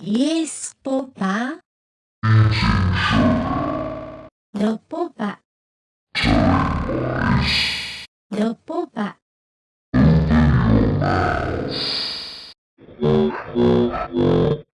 Yes, Papa. The Papa. The Papa. The Papa.